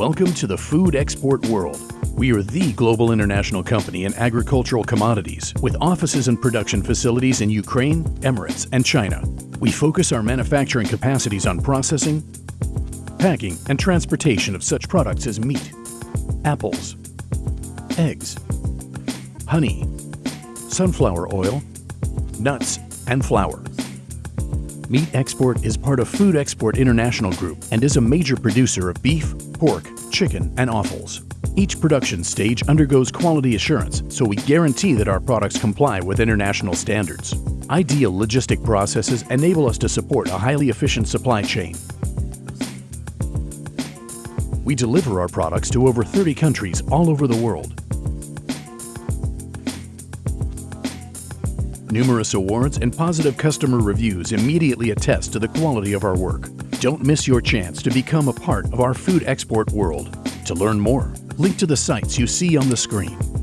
Welcome to the food export world. We are the global international company in agricultural commodities with offices and production facilities in Ukraine, Emirates, and China. We focus our manufacturing capacities on processing, packing, and transportation of such products as meat, apples, eggs, honey, sunflower oil, nuts, and flour. Meat Export is part of Food Export International Group and is a major producer of beef, pork, chicken, and offals. Each production stage undergoes quality assurance, so we guarantee that our products comply with international standards. Ideal logistic processes enable us to support a highly efficient supply chain. We deliver our products to over 30 countries all over the world. Numerous awards and positive customer reviews immediately attest to the quality of our work. Don't miss your chance to become a part of our food export world. To learn more, link to the sites you see on the screen.